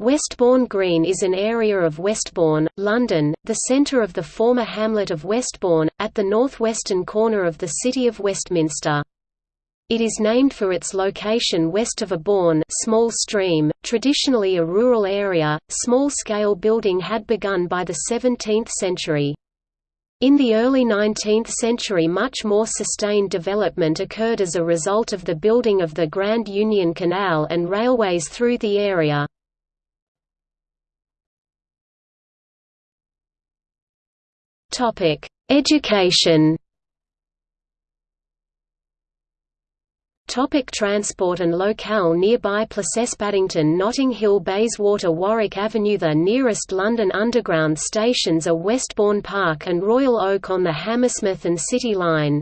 Westbourne Green is an area of Westbourne, London, the centre of the former hamlet of Westbourne, at the northwestern corner of the city of Westminster. It is named for its location west of a bourne small stream, traditionally a rural area. Small-scale building had begun by the 17th century. In the early 19th century much more sustained development occurred as a result of the building of the Grand Union Canal and railways through the area. Topic: Education. Topic transport and locale Nearby Placesse Paddington Notting Hill Bayswater Warwick Avenue The nearest London Underground stations are Westbourne Park and Royal Oak on the Hammersmith and City Line.